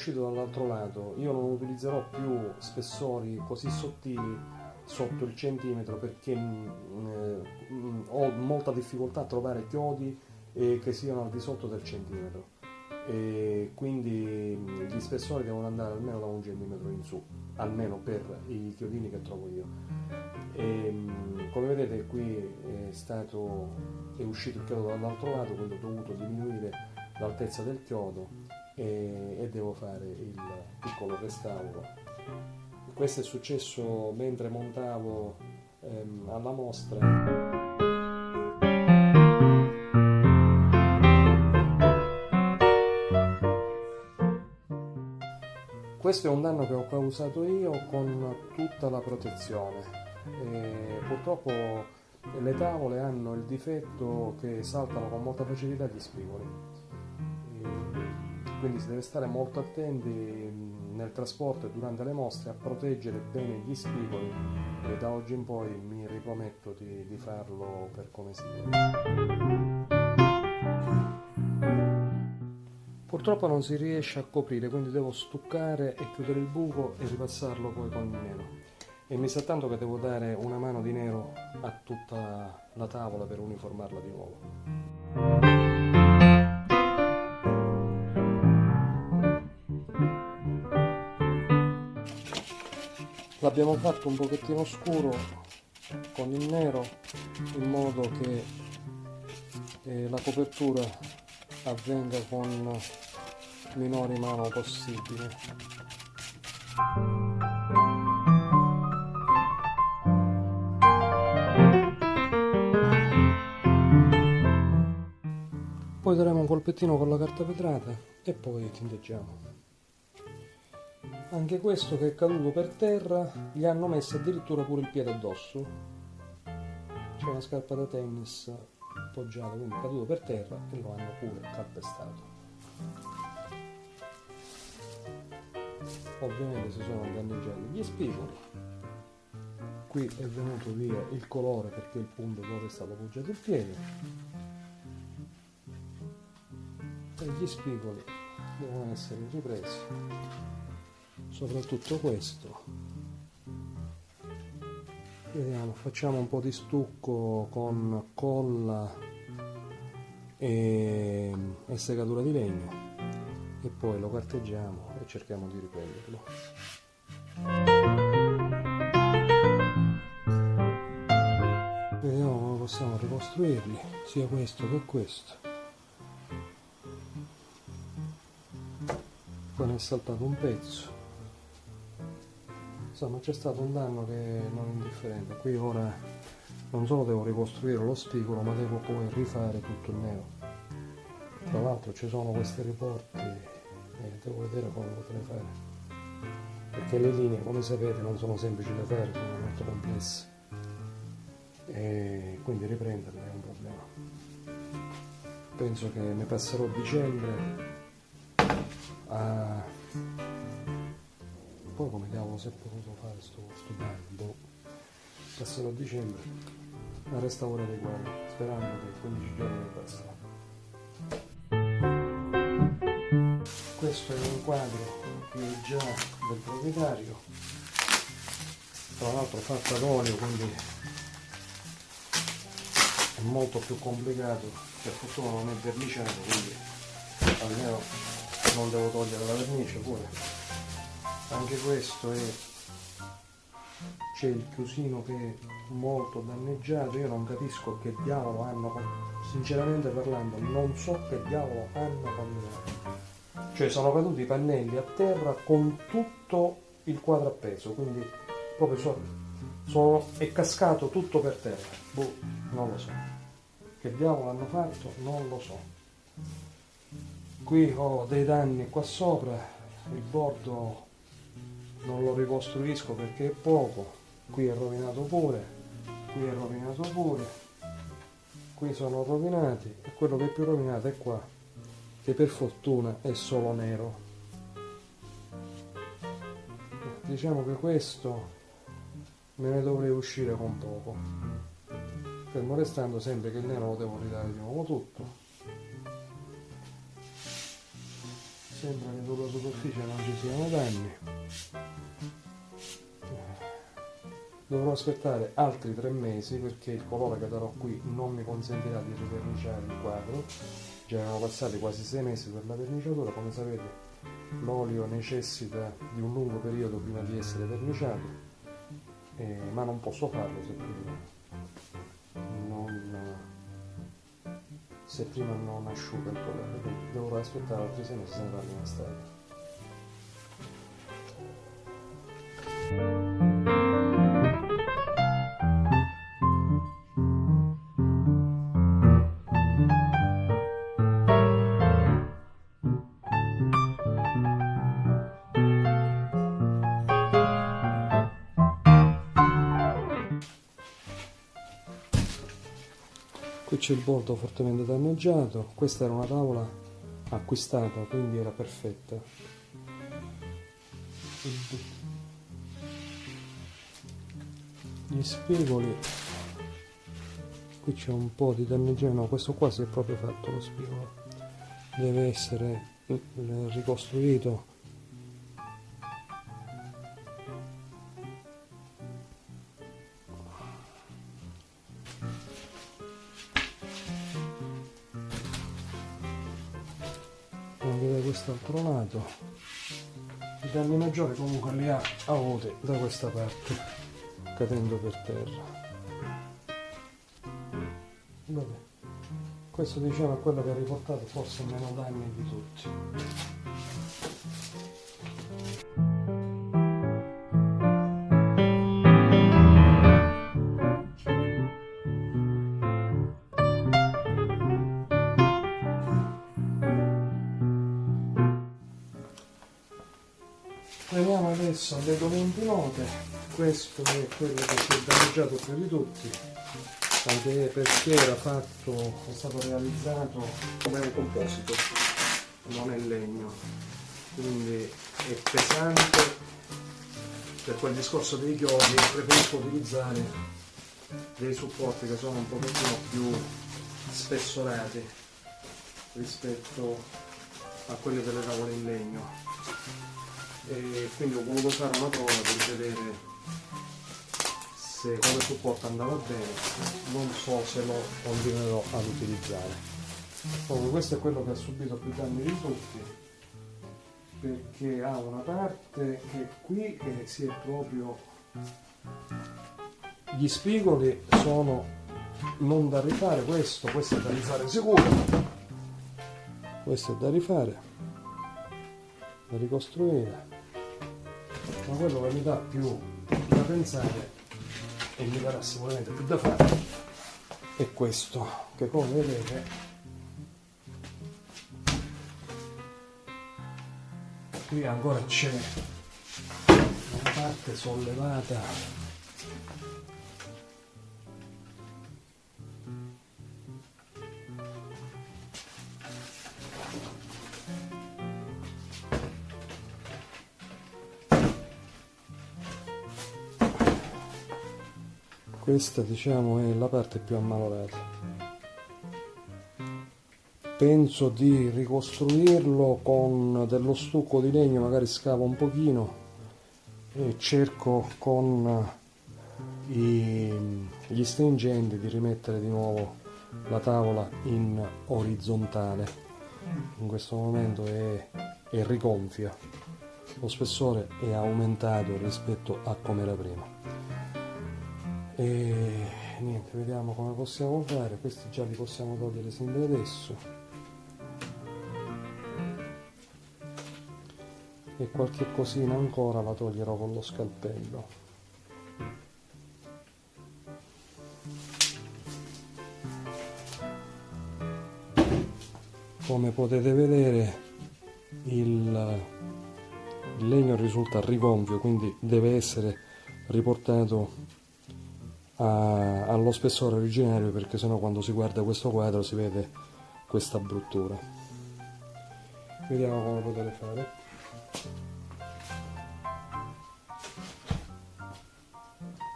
uscito dall'altro lato. Io non utilizzerò più spessori così sottili sotto il centimetro perché mh, eh, ho molta difficoltà a trovare chiodi eh, che siano al di sotto del centimetro. E quindi gli spessori devono andare almeno da un centimetro in su almeno per i chiodini che trovo io. E, come vedete qui è stato è uscito il chiodo dall'altro lato quindi ho dovuto diminuire l'altezza del chiodo e, e devo fare il piccolo restauro questo è successo mentre montavo ehm, alla mostra Questo è un danno che ho causato io con tutta la protezione. E purtroppo le tavole hanno il difetto che saltano con molta facilità gli spigoli. E quindi si deve stare molto attenti nel trasporto e durante le mostre a proteggere bene gli spigoli e da oggi in poi mi riprometto di, di farlo per come si deve. Purtroppo non si riesce a coprire, quindi devo stuccare e chiudere il buco e ripassarlo poi con il nero. E mi sa tanto che devo dare una mano di nero a tutta la tavola per uniformarla di nuovo. L'abbiamo fatto un pochettino scuro con il nero in modo che eh, la copertura avvenga con minori mano possibile. Poi daremo un colpettino con la carta vetrata e poi tinteggiamo anche questo che è caduto per terra gli hanno messo addirittura pure il piede addosso. C'è una scarpa da tennis appoggiato, quindi caduto per terra e lo hanno pure calpestato. Ovviamente si sono danneggiati gli spigoli, qui è venuto via il colore perché il punto dove è stato appoggiato il piede e gli spigoli devono essere ripresi, soprattutto questo. Vediamo facciamo un po' di stucco con colla e, e segatura di legno e poi lo carteggiamo e cerchiamo di riprenderlo. Vediamo come possiamo ricostruirli sia questo che questo. Poi ne è saltato un pezzo insomma c'è stato un danno che non è indifferente. Qui ora non solo devo ricostruire lo spigolo ma devo poi rifare tutto il nero. Tra l'altro ci sono questi riporti e devo vedere come potrei fare. Perché le linee come sapete non sono semplici da fare sono molto complesse. E quindi riprenderle è un problema. Penso che ne passerò dicembre a poi come diavolo si è potuto fare sto, sto bagno boh. passerò a dicembre ma resta ora dei guai sperando che 15 giorni passano questo è un quadro che è già del proprietario tra l'altro fatto ad olio quindi è molto più complicato per fortuna non è verniciato quindi almeno non devo togliere la vernice pure anche questo è c'è il chiusino che è molto danneggiato. Io non capisco che diavolo hanno sinceramente parlando non so che diavolo hanno combinato cioè sono caduti i pannelli a terra con tutto il quadro appeso quindi proprio so, sono, è cascato tutto per terra. Boh, non lo so. Che diavolo hanno fatto? Non lo so. Qui ho dei danni qua sopra il bordo non lo ricostruisco perché è poco. Qui è rovinato pure qui è rovinato pure qui sono rovinati e quello che è più rovinato è qua che per fortuna è solo nero. Diciamo che questo me ne dovrei uscire con poco fermo restando sempre che il nero lo devo ridare di nuovo tutto sembra che sulla superficie non ci siano danni. Dovrò aspettare altri tre mesi perché il colore che darò qui non mi consentirà di riverniciare il quadro. Già erano passati quasi sei mesi per la verniciatura. Come sapete l'olio necessita di un lungo periodo prima di essere verniciato eh, ma non posso farlo se prima se prima non asciuga il colore dovrò aspettare altri sei mesi se ne parli in estate c'è il bordo fortemente danneggiato questa era una tavola acquistata quindi era perfetta. Gli spigoli. Qui c'è un po' di danneggiamento. No questo qua si è proprio fatto lo spigolo. Deve essere ricostruito da quest'altro lato i danni maggiori comunque li ha avuti da questa parte cadendo per terra Vabbè. questo diciamo è quello che ha riportato forse meno danni di tutti Veniamo adesso alle documenti note, questo è quello che si è danneggiato più di tutti, anche perché era fatto, è stato realizzato come un composito, non è legno, quindi è pesante, per quel discorso dei chiodi preferisco utilizzare dei supporti che sono un pochettino più spessorati rispetto a quelli delle tavole in legno e quindi ho voluto fare una prova per vedere se come supporto andava bene. Non so se lo continuerò ad utilizzare. Comunque questo è quello che ha subito più danni di tutti perché ha una parte che qui che si è proprio gli spigoli sono non da rifare. Questo questo è da rifare sicuro. Questo è da rifare da ricostruire ma quello che mi dà più da pensare e mi darà sicuramente più da fare è questo che come vedete qui ancora c'è una parte sollevata questa diciamo è la parte più ammalorata. Penso di ricostruirlo con dello stucco di legno magari scavo un pochino e cerco con i, gli stringenti di rimettere di nuovo la tavola in orizzontale. In questo momento è, è rigonfia. Lo spessore è aumentato rispetto a come era prima e niente vediamo come possiamo fare. Questi già li possiamo togliere da adesso. E qualche cosina ancora la toglierò con lo scalpello. Come potete vedere il, il legno risulta rigonfio quindi deve essere riportato a, allo spessore originario perché sennò quando si guarda questo quadro si vede questa bruttura. Vediamo come potete fare.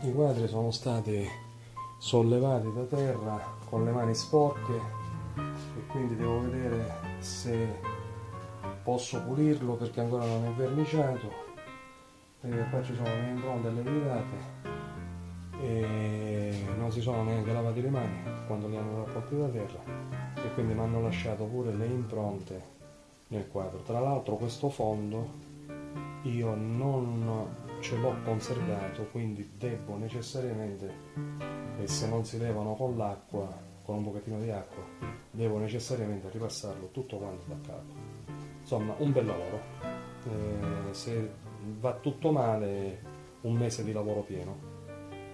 I quadri sono stati sollevati da terra con le mani sporche e quindi devo vedere se posso pulirlo perché ancora non è verniciato. E poi ci sono le impronte e le gritate e non si sono neanche lavati le mani quando li hanno raccolti da terra e quindi mi hanno lasciato pure le impronte nel quadro. Tra l'altro questo fondo io non ce l'ho conservato quindi devo necessariamente e se non si levano con l'acqua con un pochettino di acqua devo necessariamente ripassarlo tutto quanto da capo. Insomma un bel lavoro. Eh, se va tutto male un mese di lavoro pieno